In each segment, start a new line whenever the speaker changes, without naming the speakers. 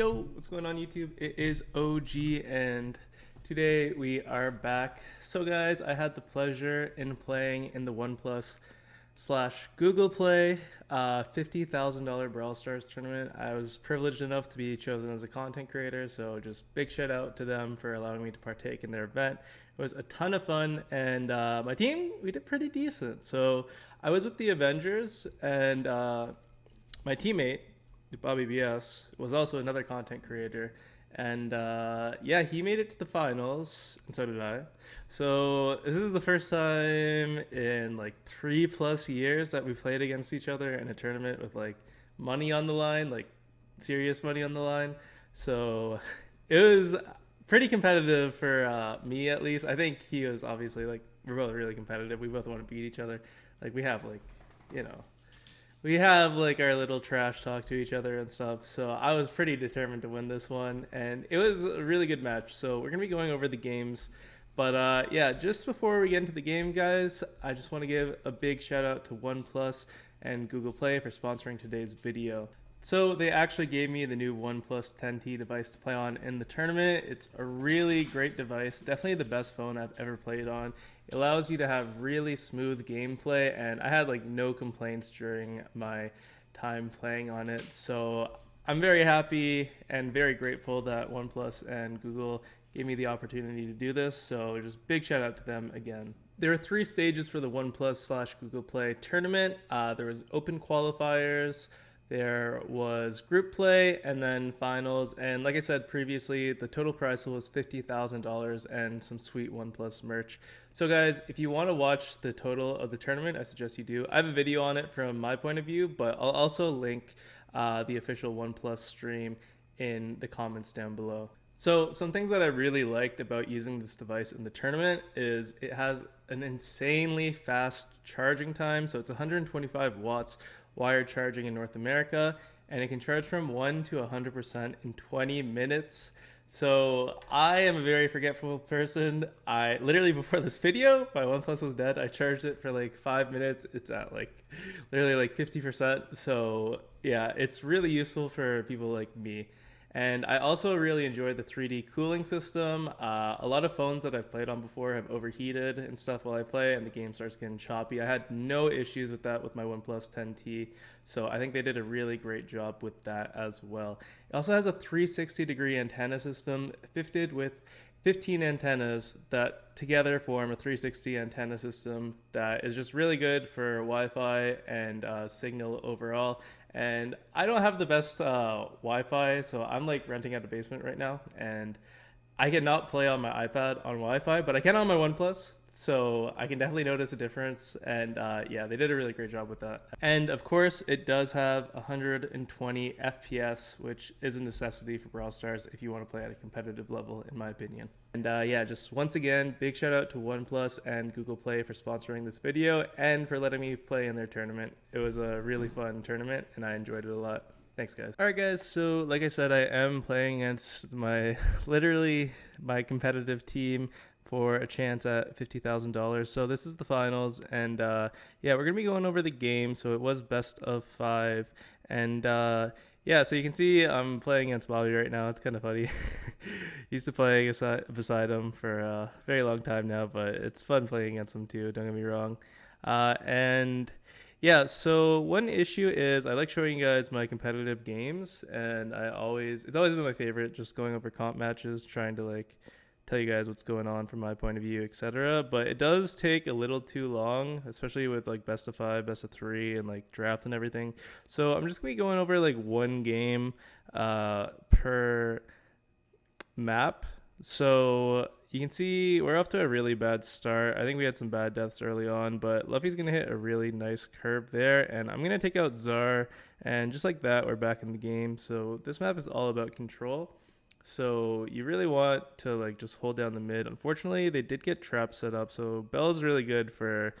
Yo, what's going on YouTube? It is OG and today we are back. So guys, I had the pleasure in playing in the OnePlus slash Google Play uh, $50,000 Brawl Stars tournament. I was privileged enough to be chosen as a content creator, so just big shout out to them for allowing me to partake in their event. It was a ton of fun, and uh, my team, we did pretty decent. So I was with the Avengers, and uh, my teammate, Bobby BS, was also another content creator. And uh, yeah, he made it to the finals, and so did I. So this is the first time in like three plus years that we played against each other in a tournament with like money on the line, like serious money on the line. So it was pretty competitive for uh, me at least. I think he was obviously like we're both really competitive. We both want to beat each other. Like we have like you know we have like our little trash talk to each other and stuff. So I was pretty determined to win this one, and it was a really good match. So we're gonna be going over the games, but uh, yeah, just before we get into the game, guys, I just want to give a big shout out to OnePlus and Google Play for sponsoring today's video. So they actually gave me the new OnePlus 10T device to play on in the tournament. It's a really great device, definitely the best phone I've ever played on. Allows you to have really smooth gameplay and I had like no complaints during my time playing on it. So I'm very happy and very grateful that OnePlus and Google gave me the opportunity to do this. So just big shout out to them again. There are three stages for the OnePlus slash Google Play tournament. Uh, there was open qualifiers, there was group play and then finals. And like I said previously, the total prize was $50,000 and some sweet OnePlus merch. So guys, if you want to watch the total of the tournament, I suggest you do. I have a video on it from my point of view, but I'll also link uh, the official OnePlus stream in the comments down below. So some things that I really liked about using this device in the tournament is it has an insanely fast charging time. So it's 125 watts wired charging in North America, and it can charge from 1 to 100% in 20 minutes. So I am a very forgetful person. I literally before this video, my OnePlus was dead. I charged it for like five minutes. It's at like literally like 50%. So yeah, it's really useful for people like me. And I also really enjoy the 3D cooling system. Uh, a lot of phones that I've played on before have overheated and stuff while I play, and the game starts getting choppy. I had no issues with that with my OnePlus 10T, so I think they did a really great job with that as well. It also has a 360 degree antenna system fitted with 15 antennas that together form a 360 antenna system that is just really good for Wi-Fi and uh, signal overall and I don't have the best uh, Wi-Fi, so I'm like renting out a basement right now, and I cannot play on my iPad on Wi-Fi, but I can on my OnePlus so I can definitely notice a difference. And uh, yeah, they did a really great job with that. And of course, it does have 120 FPS, which is a necessity for Brawl Stars if you want to play at a competitive level, in my opinion. And uh, yeah, just once again, big shout out to OnePlus and Google Play for sponsoring this video and for letting me play in their tournament. It was a really fun tournament and I enjoyed it a lot. Thanks, guys. All right, guys. So, like I said, I am playing against my literally my competitive team for a chance at $50,000. So this is the finals. And uh, yeah, we're to be going over the game. So it was best of five. And uh, yeah, so you can see I'm playing against Bobby right now. It's kind of funny. Used to play beside him for a very long time now, but it's fun playing against him too. Don't get me wrong. Uh, and yeah, so one issue is I like showing you guys my competitive games, and I always it's always been my favorite, just going over comp matches, trying to like tell you guys what's going on from my point of view, etc. But it does take a little too long, especially with like best of five, best of three, and like draft and everything. So I'm just gonna be going over like one game uh, per map. So you can see we're off to a really bad start. I think we had some bad deaths early on, but Luffy's going to hit a really nice curve there. And I'm going to take out Zar. And just like that, we're back in the game. So this map is all about control. So you really want to like just hold down the mid. Unfortunately, they did get traps set up. So Belle is really good for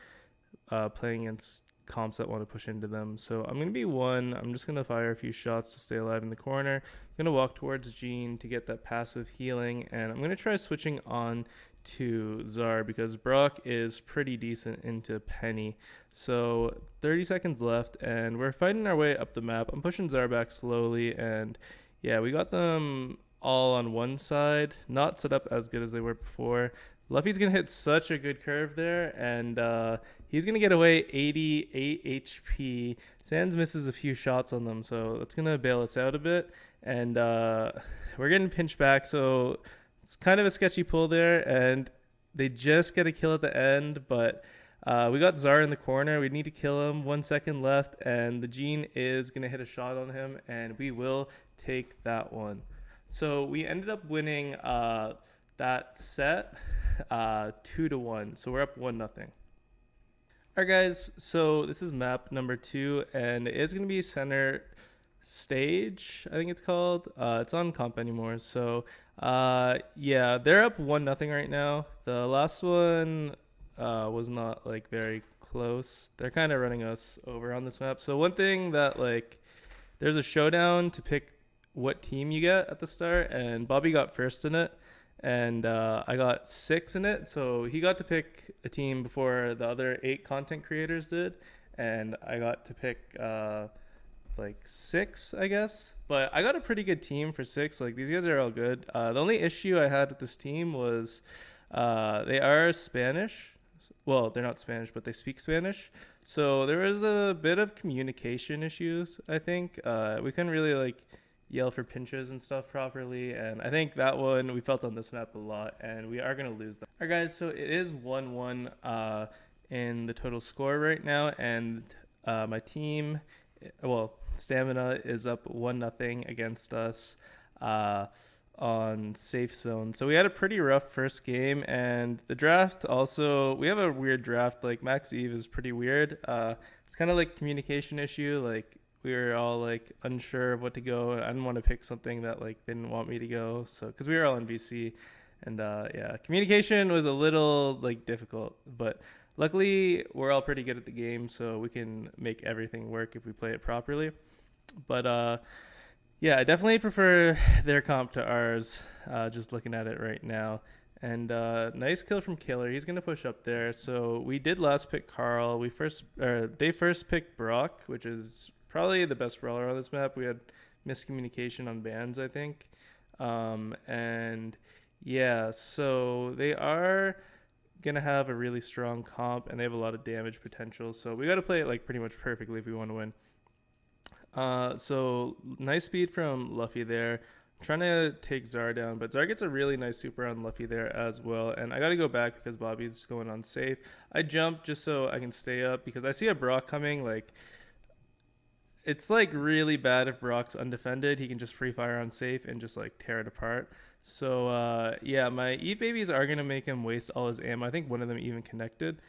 uh, playing against comps that want to push into them. So I'm going to be one. I'm just going to fire a few shots to stay alive in the corner. I'm going to walk towards Gene to get that passive healing. And I'm going to try switching on to Zar because Brock is pretty decent into Penny. So 30 seconds left and we're fighting our way up the map. I'm pushing Zar back slowly and yeah, we got them all on one side, not set up as good as they were before. Luffy's gonna hit such a good curve there, and uh, he's gonna get away 88 HP. Sans misses a few shots on them, so it's gonna bail us out a bit. And uh, we're getting pinched back, so it's kind of a sketchy pull there. And they just get a kill at the end, but uh, we got Zara in the corner. We need to kill him. One second left, and the Gene is gonna hit a shot on him, and we will take that one. So we ended up winning uh, that set uh, two to one. So we're up one nothing. All right, guys. So this is map number two, and it is going to be center stage. I think it's called. Uh, it's on comp anymore. So uh, yeah, they're up one nothing right now. The last one uh, was not like very close. They're kind of running us over on this map. So one thing that like there's a showdown to pick what team you get at the start, and Bobby got first in it and uh, I got six in it. So he got to pick a team before the other eight content creators did, and I got to pick uh, like six, I guess. But I got a pretty good team for six. Like these guys are all good. Uh, the only issue I had with this team was uh, they are Spanish. Well, they're not Spanish, but they speak Spanish. So there was a bit of communication issues. I think uh, we couldn't really like yell for pinches and stuff properly. And I think that one we felt on this map a lot, and we are going to lose that. All right, guys, so it is 1 1 uh, in the total score right now, and uh, my team, well, Stamina is up 1 nothing against us. Uh, on safe zone. So we had a pretty rough first game, and the draft also we have a weird draft. Like Max Eve is pretty weird. Uh, it's kind of like communication issue. Like we were all like unsure of what to go. I didn't want to pick something that like they didn't want me to go. So because we were all in VC, and uh, yeah, communication was a little like difficult, but luckily we're all pretty good at the game, so we can make everything work if we play it properly. But uh, yeah, I definitely prefer their comp to ours. Uh, just looking at it right now. And uh, nice kill from Killer. He's gonna push up there. So we did last pick Carl. We first, or they first picked Brock, which is probably the best brawler on this map. We had miscommunication on bans, I think. Um, and yeah, so they are gonna have a really strong comp and they have a lot of damage potential. So we got to play it like pretty much perfectly if we want to win. Uh, so nice speed from Luffy there. Trying to take Zar down, but Zar gets a really nice super on Luffy there as well. And I got to go back because Bobby's going on safe. I jump just so I can stay up because I see a Brock coming. Like it's like really bad if Brock's undefended. He can just free fire on safe and just like tear it apart. So uh, yeah, my Eve babies are gonna make him waste all his ammo. I think one of them even connected.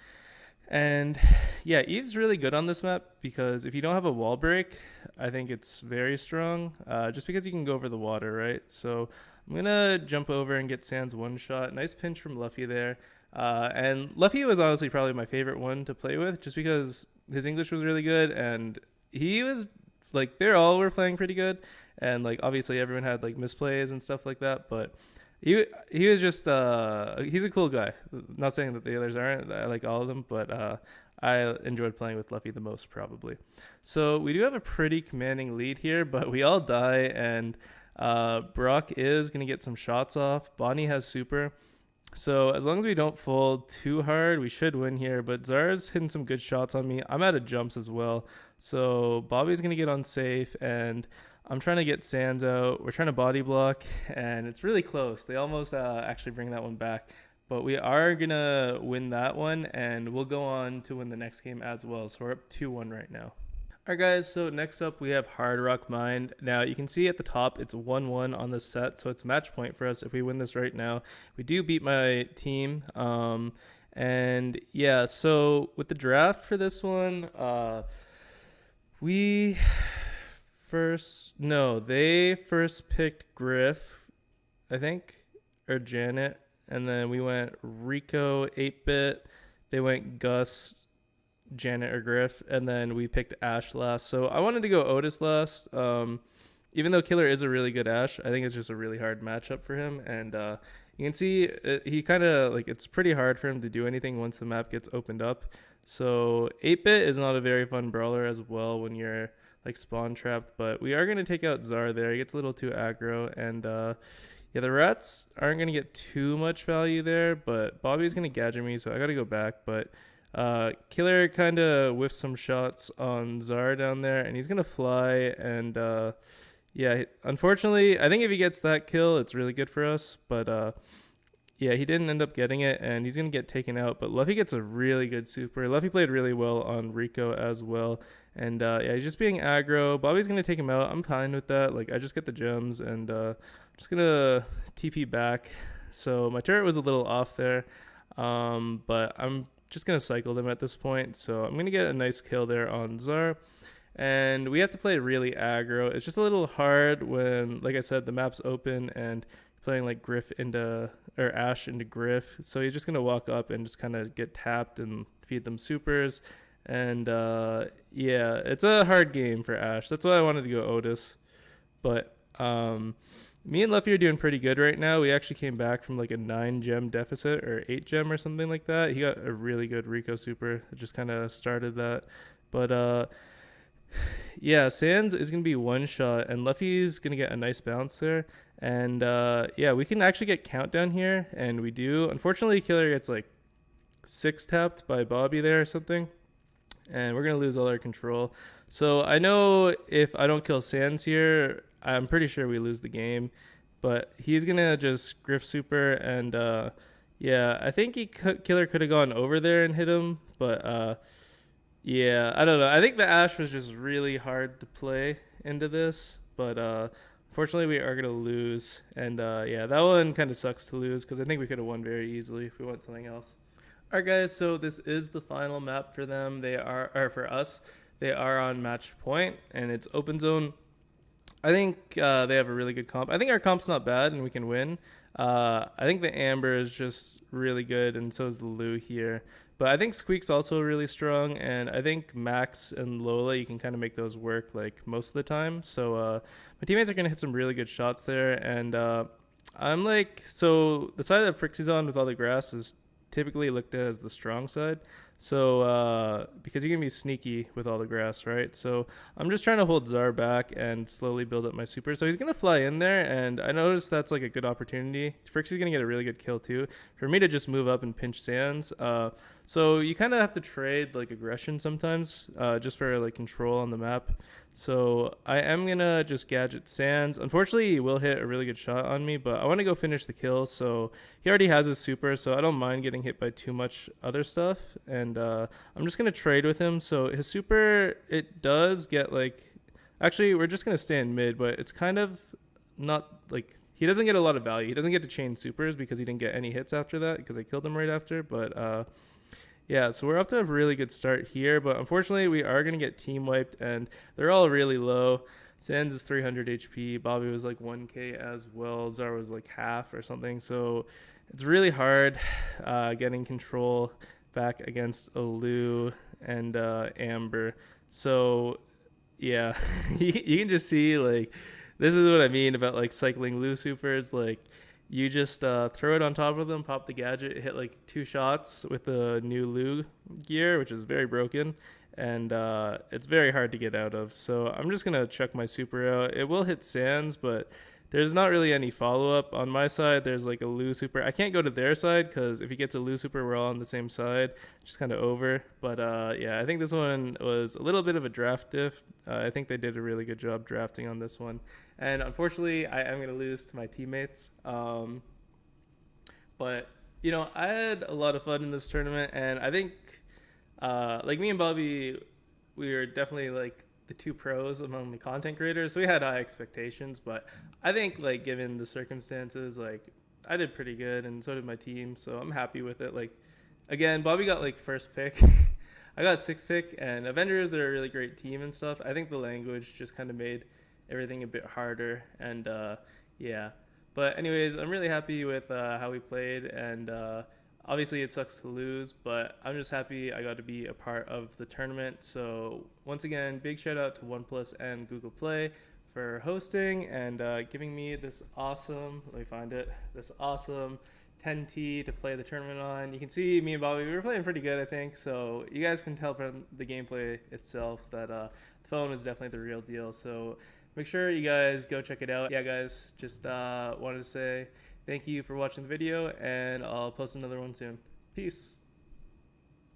And yeah, Eve's really good on this map because if you don't have a wall break, I think it's very strong. Uh, just because you can go over the water, right? So I'm gonna jump over and get Sans one shot. Nice pinch from Luffy there. Uh, and Luffy was honestly probably my favorite one to play with, just because his English was really good and he was like they all were playing pretty good, and like obviously everyone had like misplays and stuff like that, but. He, he was just uh he's a cool guy. Not saying that the others aren't. I like all of them, but uh, I enjoyed playing with Luffy the most probably. So we do have a pretty commanding lead here, but we all die and uh, Brock is gonna get some shots off. Bonnie has super. So as long as we don't fold too hard, we should win here. But Zara's hitting some good shots on me. I'm out of jumps as well. So Bobby's going to get on safe, and I'm trying to get Sans out. We're trying to body block, and it's really close. They almost uh, actually bring that one back. But we are going to win that one, and we'll go on to win the next game as well. So we're up 2-1 right now. Alright guys, so next up we have Hard Rock Mine. Now you can see at the top it's 1-1 on this set, so it's match point for us if we win this right now. We do beat my team. Um, and yeah, so with the draft for this one, uh, we first no, they first picked Griff, I think, or Janet, and then we went Rico, 8-bit. They went Gus, Janet, or Griff, and then we picked Ash last. So I wanted to go Otis last. Um, even though Killer is a really good Ash, I think it's just a really hard matchup for him. And uh, you can see it, he kind of like it's pretty hard for him to do anything once the map gets opened up. So 8-bit is not a very fun brawler as well when you're like spawn trapped. But we are gonna take out Zar there. He gets a little too aggro, and uh, yeah, the rats aren't gonna get too much value there. But Bobby's gonna gadget me, so I gotta go back. But uh, Killer kind of whiffs some shots on Zar down there, and he's gonna fly. And uh, yeah, unfortunately, I think if he gets that kill, it's really good for us. But uh, yeah, he didn't end up getting it, and he's gonna get taken out. But Luffy gets a really good super. Luffy played really well on Rico as well, and uh, yeah, he's just being aggro. Bobby's gonna take him out. I'm fine with that. Like I just get the gems, and uh, I'm just gonna TP back. So my turret was a little off there, um, but I'm just gonna cycle them at this point. So I'm gonna get a nice kill there on Zar. And we have to play really aggro. It's just a little hard when, like I said, the map's open and playing like Griff into or Ash into Griff. So he's just gonna walk up and just kind of get tapped and feed them supers. And uh, yeah, it's a hard game for Ash. That's why I wanted to go Otis. But um, me and Luffy are doing pretty good right now. We actually came back from like a nine gem deficit or eight gem or something like that. He got a really good Rico super. It just kind of started that. But uh, yeah, Sans is gonna be one shot, and Luffy's gonna get a nice bounce there. And uh, yeah, we can actually get countdown here, and we do. Unfortunately, Killer gets like six tapped by Bobby there or something, and we're gonna lose all our control. So I know if I don't kill Sans here, I'm pretty sure we lose the game. But he's gonna just Griff Super, and uh, yeah, I think he could, Killer could have gone over there and hit him, but uh, yeah, I don't know. I think the Ash was just really hard to play into this, but uh, Fortunately, we are to lose. And uh, yeah, that one kind of sucks to lose because I think we could have won very easily if we went something else. All right, guys, so this is the final map for them. They are, or for us, they are on match point and it's open zone. I think uh, they have a really good comp. I think our comp's not bad and we can win. Uh, I think the Amber is just really good and so is the Lou here. But I think Squeak's also really strong, and I think Max and Lola, you can kind of make those work like most of the time. So uh, my teammates are going to hit some really good shots there, and uh, I'm like, so the side that Phrixie's on with all the grass is typically looked at as the strong side. So uh, because you can be sneaky with all the grass, right? So I'm just trying to hold Zar back and slowly build up my super. So he's gonna fly in there, and I noticed that's like a good opportunity. Phrixie's gonna get a really good kill too. For me to just move up and pinch Sands. Uh, so you kind of have to trade like aggression sometimes, uh, just for like control on the map. So I am gonna just gadget Sands. Unfortunately, he will hit a really good shot on me, but I want to go finish the kill. So he already has his super, so I don't mind getting hit by too much other stuff. And uh, I'm just gonna trade with him. So his super, it does get like, actually we're just gonna stay in mid, but it's kind of not like he doesn't get a lot of value. He doesn't get to chain supers because he didn't get any hits after that because I killed him right after. But uh, yeah, so we're off to a really good start here, but unfortunately we are going to get team wiped, and they're all really low. Sans is 300 HP, Bobby was like 1k as well, Zar was like half or something, so it's really hard uh, getting control back against Alu and uh, Amber. So yeah, you can just see like this is what I mean about like cycling Lou supers, like you just uh, throw it on top of them, pop the gadget, hit like two shots with the new Lou gear, which is very broken, and uh, it's very hard to get out of. So I'm just gonna chuck my super out. It will hit sands, but there's not really any follow up on my side. There's like a Lou super. I can't go to their side because if he gets a Lou super, we're all on the same side. Just kind of over. But uh, yeah, I think this one was a little bit of a draft diff. Uh, I think they did a really good job drafting on this one. And unfortunately, I am going to lose to my teammates. Um, but you know, I had a lot of fun in this tournament, and I think uh, like me and Bobby, we were definitely like the two pros among the content creators. We had high expectations, but I think like given the circumstances, like I did pretty good, and so did my team. So I'm happy with it. Like again, Bobby got like first pick. I got sixth pick, and Avengers they're a really great team and stuff. I think the language just kind of made everything a bit harder, and uh, yeah. But anyways, I'm really happy with uh, how we played, and uh, obviously it sucks to lose, but I'm just happy I got to be a part of the tournament. So once again, big shout out to OnePlus and Google Play for hosting and uh, giving me this awesome, let me find it, this awesome 10T to play the tournament on. You can see me and Bobby, we were playing pretty good, I think. So you guys can tell from the gameplay itself that uh, the phone is definitely the real deal. So make sure you guys go check it out. Yeah, guys, just uh, wanted to say thank you for watching the video, and I'll post another one soon. Peace.